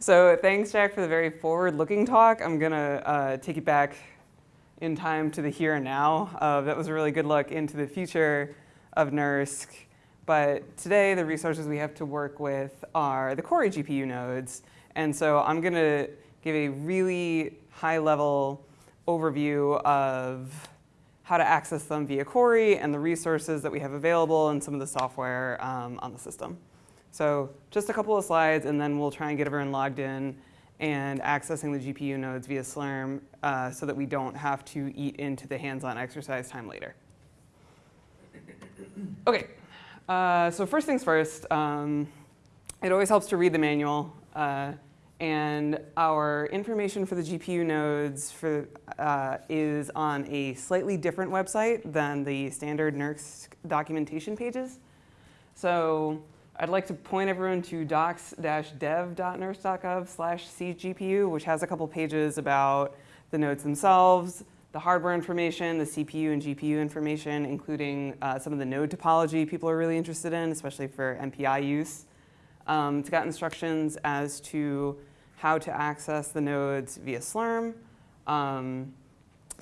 So thanks, Jack, for the very forward-looking talk. I'm going to uh, take you back in time to the here and now. Uh, that was a really good look into the future of NERSC. But today, the resources we have to work with are the Cori GPU nodes. And so I'm going to give a really high-level overview of how to access them via Cori and the resources that we have available and some of the software um, on the system. So just a couple of slides, and then we'll try and get everyone logged in and accessing the GPU nodes via Slurm uh, so that we don't have to eat into the hands-on exercise time later. Okay, uh, so first things first, um, it always helps to read the manual. Uh, and our information for the GPU nodes for, uh, is on a slightly different website than the standard NERSC documentation pages. So I'd like to point everyone to docs-dev.nersc.gov slash cgpu, which has a couple pages about the nodes themselves, the hardware information, the CPU and GPU information, including uh, some of the node topology people are really interested in, especially for MPI use. Um, it's got instructions as to how to access the nodes via Slurm. Um,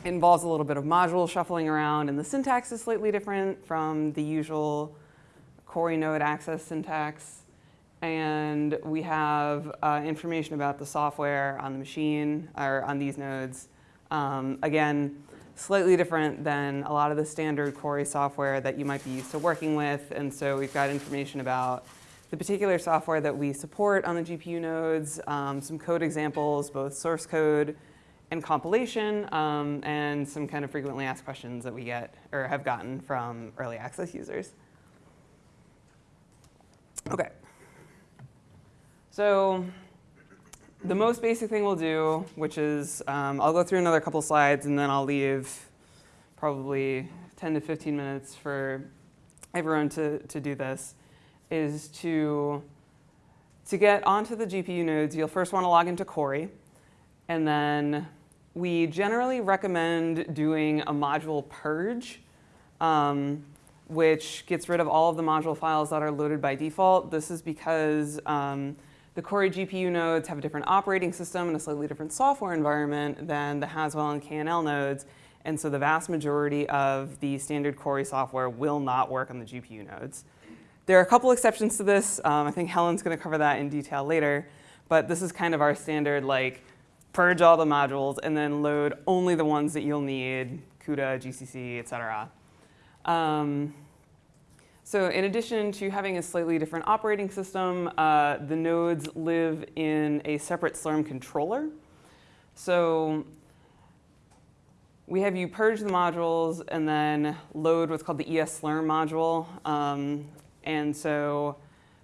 involves a little bit of module shuffling around, and the syntax is slightly different from the usual Cori node access syntax. And we have uh, information about the software on the machine or on these nodes. Um, again, slightly different than a lot of the standard Cori software that you might be used to working with. And so we've got information about the particular software that we support on the GPU nodes, um, some code examples, both source code and compilation, um, and some kind of frequently asked questions that we get or have gotten from early access users. Okay. So the most basic thing we'll do, which is um, I'll go through another couple slides and then I'll leave probably 10 to 15 minutes for everyone to, to do this, is to, to get onto the GPU nodes, you'll first want to log into Cori. And then we generally recommend doing a module purge. Um, which gets rid of all of the module files that are loaded by default. This is because um, the Cori GPU nodes have a different operating system and a slightly different software environment than the Haswell and KNL nodes. And so the vast majority of the standard Cori software will not work on the GPU nodes. There are a couple exceptions to this. Um, I think Helen's going to cover that in detail later. But this is kind of our standard, like, purge all the modules and then load only the ones that you'll need, CUDA, GCC, et cetera. Um, so in addition to having a slightly different operating system, uh, the nodes live in a separate Slurm controller. So we have you purge the modules and then load what's called the esslurm module. Um, and so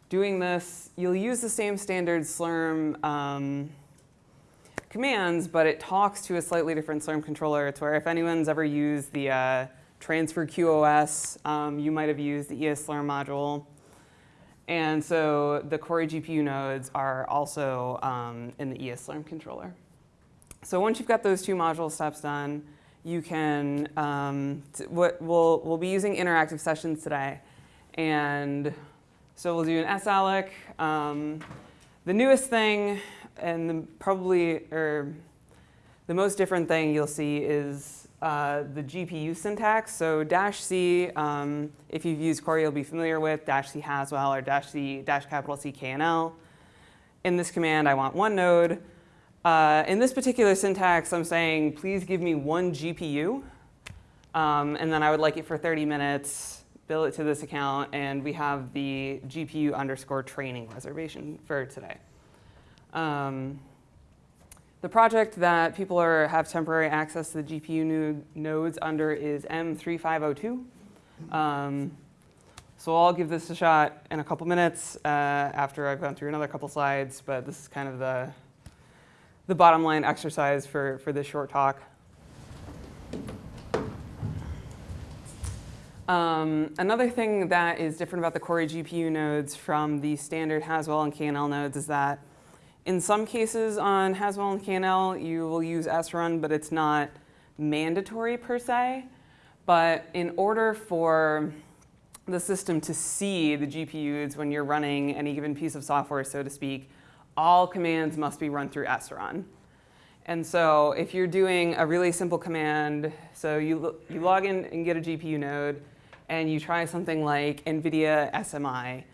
doing this, you'll use the same standard Slurm um, commands, but it talks to a slightly different Slurm controller. It's where if anyone's ever used the uh, transfer QoS, um, you might have used the esslurm module. And so the Cori GPU nodes are also um, in the esslurm controller. So once you've got those two module steps done, you can, um, what we'll, we'll be using interactive sessions today. And so we'll do an salloc. Um, the newest thing and the, probably, or the most different thing you'll see is uh, the GPU syntax. So dash C, um, if you've used Cori, you'll be familiar with dash C Haswell or dash C dash capital C KNL. In this command, I want one node. Uh, in this particular syntax, I'm saying, please give me one GPU. Um, and then I would like it for 30 minutes, bill it to this account, and we have the GPU underscore training reservation for today. Um, the project that people are, have temporary access to the GPU nodes under is M3502. Um, so I'll give this a shot in a couple minutes uh, after I've gone through another couple slides, but this is kind of the, the bottom line exercise for, for this short talk. Um, another thing that is different about the Cori GPU nodes from the standard Haswell and KNL nodes is that in some cases on Haswell and KNL, you will use srun, but it's not mandatory per se. But in order for the system to see the GPUs when you're running any given piece of software, so to speak, all commands must be run through srun. And so if you're doing a really simple command, so you, you log in and get a GPU node, and you try something like NVIDIA SMI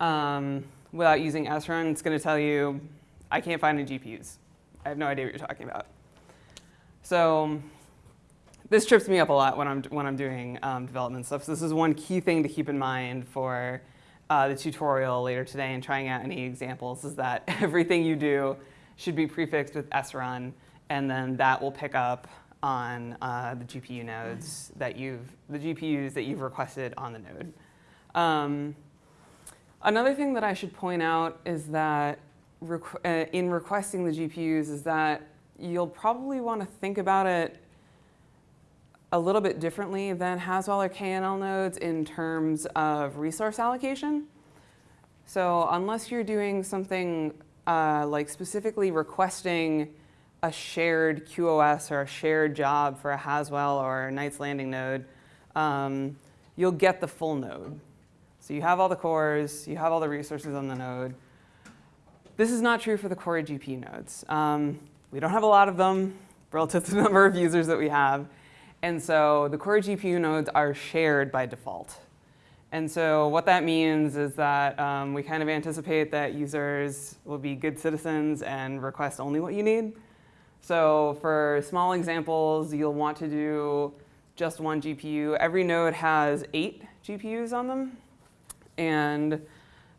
um, without using srun, it's going to tell you, I can't find any GPUs. I have no idea what you're talking about. So this trips me up a lot when I'm, when I'm doing um, development stuff. So this is one key thing to keep in mind for uh, the tutorial later today and trying out any examples is that everything you do should be prefixed with srun, and then that will pick up on uh, the GPU nodes that you've, the GPUs that you've requested on the node. Um, another thing that I should point out is that requ uh, in requesting the GPUs is that you'll probably want to think about it a little bit differently than Haswell or KNL nodes in terms of resource allocation. So unless you're doing something uh, like specifically requesting a shared QoS or a shared job for a Haswell or a Knights Landing node, um, you'll get the full node. So you have all the cores, you have all the resources on the node. This is not true for the Cori GPU nodes. Um, we don't have a lot of them relative to the number of users that we have. And so the Cori GPU nodes are shared by default. And so what that means is that um, we kind of anticipate that users will be good citizens and request only what you need. So for small examples, you'll want to do just one GPU. Every node has eight GPUs on them. And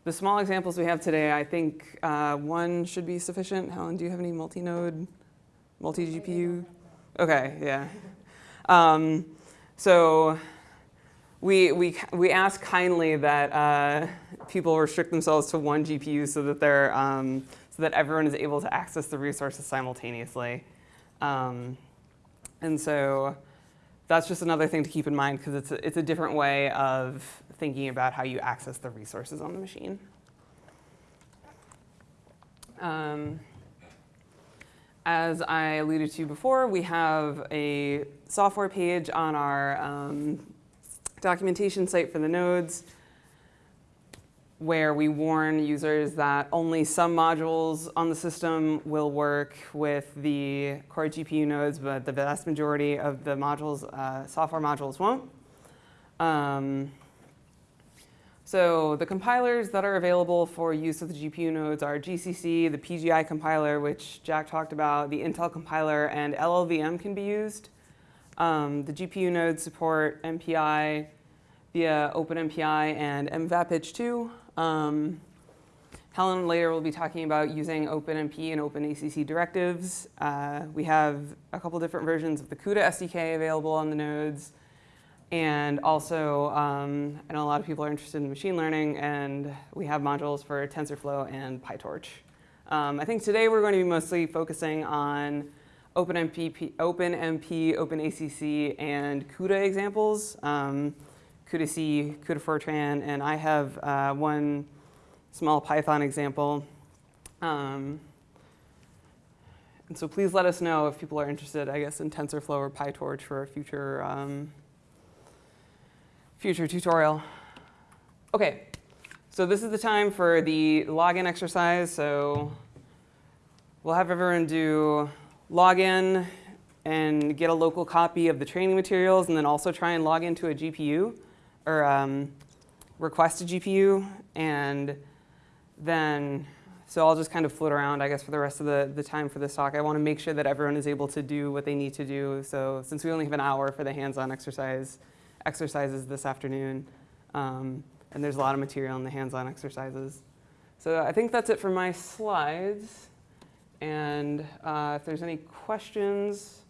the small examples we have today, I think uh, one should be sufficient. Helen, do you have any multi-node, multi-GPU? Okay, yeah. Um, so we, we, we ask kindly that uh, people restrict themselves to one GPU so that, they're, um, so that everyone is able to access the resources simultaneously. Um, and so that's just another thing to keep in mind because it's a, it's a different way of thinking about how you access the resources on the machine. Um, as I alluded to before, we have a software page on our um, documentation site for the nodes where we warn users that only some modules on the system will work with the Cori GPU nodes, but the vast majority of the modules, uh, software modules won't. Um, so the compilers that are available for use of the GPU nodes are GCC, the PGI compiler, which Jack talked about, the Intel compiler, and LLVM can be used. Um, the GPU nodes support MPI via OpenMPI and MVAPICH2. Um, Helen later will be talking about using OpenMP and OpenACC directives. Uh, we have a couple different versions of the CUDA SDK available on the nodes. And also, um, I know a lot of people are interested in machine learning, and we have modules for TensorFlow and PyTorch. Um, I think today we're going to be mostly focusing on OpenMP, OpenMP, OpenACC, and CUDA examples. Um, CUDA C, CUDA Fortran, and I have uh, one small Python example. Um, and so please let us know if people are interested, I guess, in TensorFlow or PyTorch for a future um, future tutorial. Okay, so this is the time for the login exercise. So we'll have everyone do login and get a local copy of the training materials and then also try and log into a GPU or um, request a GPU and then so I'll just kind of float around, I guess, for the rest of the, the time for this talk. I want to make sure that everyone is able to do what they need to do. So since we only have an hour for the hands-on exercise, exercises this afternoon. Um, and there's a lot of material in the hands-on exercises. So I think that's it for my slides. And uh, if there's any questions,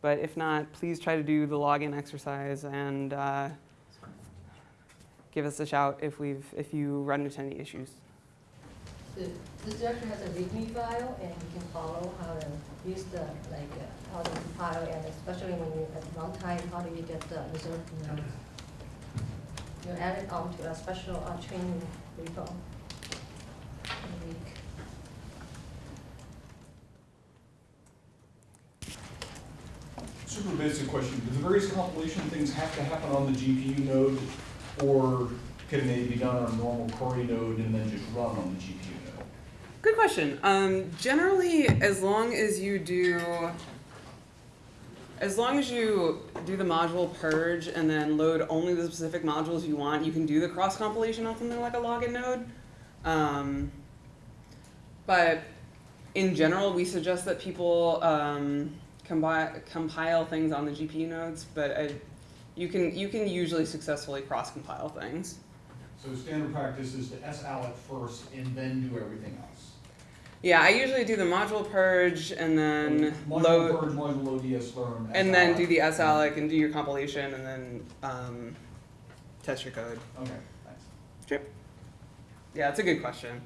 but if not, please try to do the login exercise and uh, give us a shout if, we've, if you run into any issues. So this directory has a README file, and you can follow how to use the, like, uh, how to compile, and especially when you, at runtime, how do you get the result nodes? You add it onto a special uh, training repo in a week. Super basic question, do the various compilation things have to happen on the GPU node, or can they be done on a normal Cori node and then just run on the GPU node? Good question. Um, generally, as long as you do, as long as you do the module purge and then load only the specific modules you want, you can do the cross compilation on something like a login node. Um, but in general, we suggest that people um, combi- compile things on the GPU nodes, but I, you can you can usually successfully cross compile things. So standard practice is to salloc first and then do everything else. Yeah, I usually do the module purge and then Module load. purge, module load, esslurm. and then do the salloc. salloc and do your compilation and then um, test your code. Okay, thanks. Yeah, it's a good question.